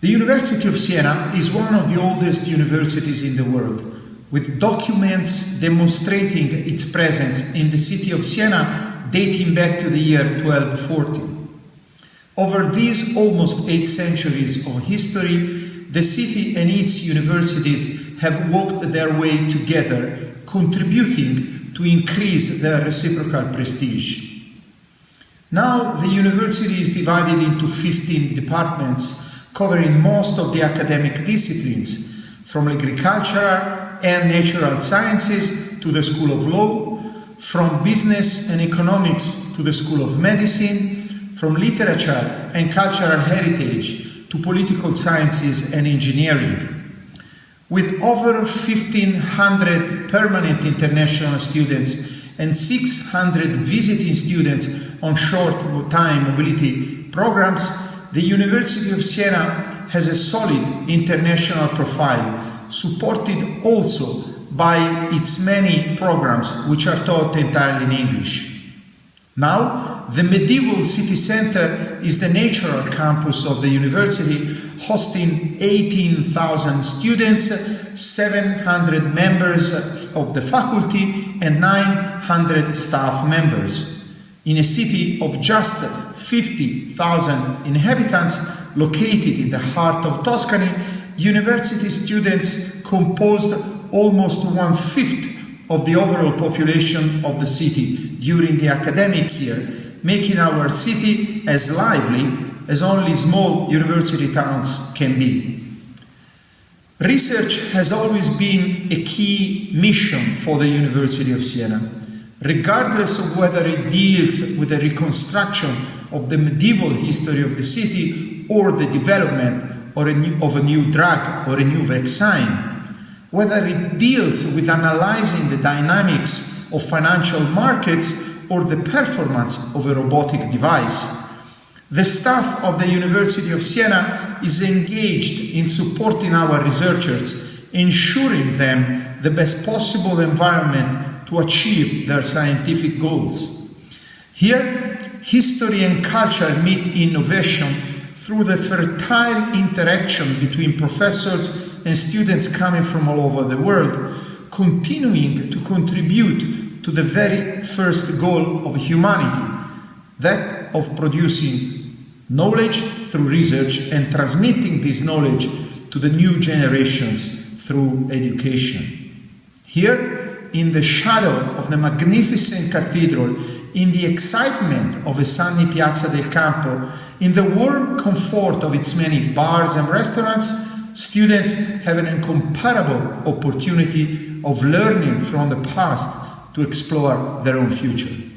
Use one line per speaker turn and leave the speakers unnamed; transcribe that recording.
The University of Siena is one of the oldest universities in the world, with documents demonstrating its presence in the city of Siena dating back to the year 1240. Over these almost eight centuries of history, the city and its universities have walked their way together, contributing to increase their reciprocal prestige. Now, the university is divided into 15 departments covering most of the academic disciplines, from agricultural and natural sciences to the School of Law, from business and economics to the School of Medicine, from literature and cultural heritage to political sciences and engineering. With over 1,500 permanent international students and 600 visiting students on short time mobility programs, the University of Siena has a solid international profile, supported also by its many programs which are taught entirely in English. Now, the medieval city center is the natural campus of the university, hosting 18,000 students, 700 members of the faculty, and 900 staff members in a city of just 50,000 inhabitants located in the heart of Tuscany, university students composed almost one fifth of the overall population of the city during the academic year, making our city as lively as only small university towns can be. Research has always been a key mission for the University of Siena regardless of whether it deals with the reconstruction of the medieval history of the city or the development or a new, of a new drug or a new vaccine, whether it deals with analyzing the dynamics of financial markets or the performance of a robotic device. The staff of the University of Siena is engaged in supporting our researchers, ensuring them the best possible environment to achieve their scientific goals. Here, history and culture meet innovation through the fertile interaction between professors and students coming from all over the world, continuing to contribute to the very first goal of humanity, that of producing knowledge through research and transmitting this knowledge to the new generations through education. Here, in the shadow of the magnificent cathedral, in the excitement of a sunny Piazza del Campo, in the warm comfort of its many bars and restaurants, students have an incomparable opportunity of learning from the past to explore their own future.